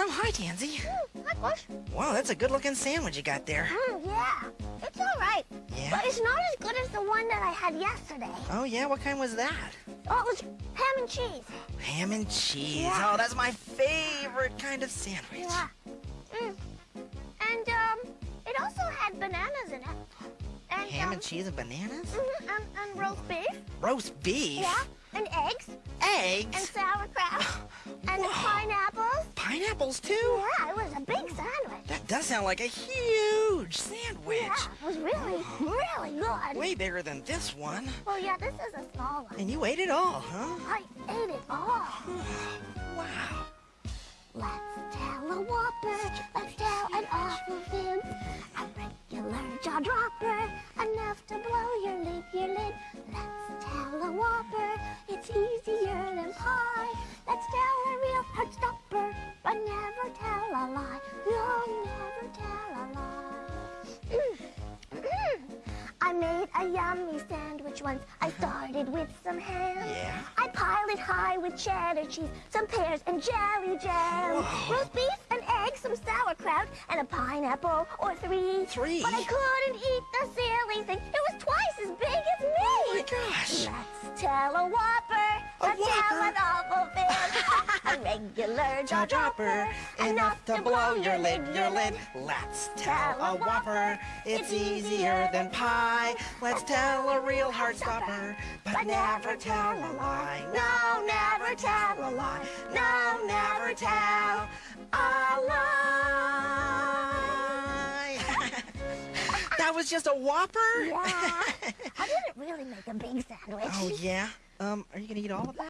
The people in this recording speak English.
Oh, hi, Tansy. Mm, hi, Bush. Wow, that's a good-looking sandwich you got there. Mm, yeah, it's all right. Yeah? But it's not as good as the one that I had yesterday. Oh, yeah? What kind was that? Oh, it was ham and cheese. Ham and cheese. Yeah. Oh, that's my favorite kind of sandwich. Yeah. Mm. And, um, it also had bananas in it. And, Ham um, and cheese and bananas? Mm -hmm, and, and roast beef. Roast beef? Yeah. And eggs. Eggs? And sauerkraut. and Whoa. pineapples. Pineapples, too? Yeah, it was a big sandwich. That does sound like a huge sandwich. Yeah, it was really, really good. Way bigger than this one. Well, yeah, this is a small one. And you ate it all, huh? I ate it all. Wow. Let's tell a whopper, let's tell an awful fib. A regular jaw dropper, enough to blow your lid, your lid. Let's a yummy sandwich once. I uh-huh. started with some ham. Yeah? I piled it high with cheddar cheese, some pears and jelly jam. Whoa. Roast beef, an egg, some sauerkraut, and a pineapple or three. Three? But I couldn't eat the silly thing. It was twice as big as me. Oh, my gosh. Let's tell a whopper. A Let's tell Whopper? an awful fib. a regular jaw dropper. enough to blow your lid, your lid. Let's tell a whopper, it's easier than pie. Let's tell a real heart stopper, but never tell a lie. No, never tell a lie. No, never tell a lie. that was just a whopper? Yeah. I didn't really make a big sandwich. Oh, yeah? Um, are you gonna eat all of that?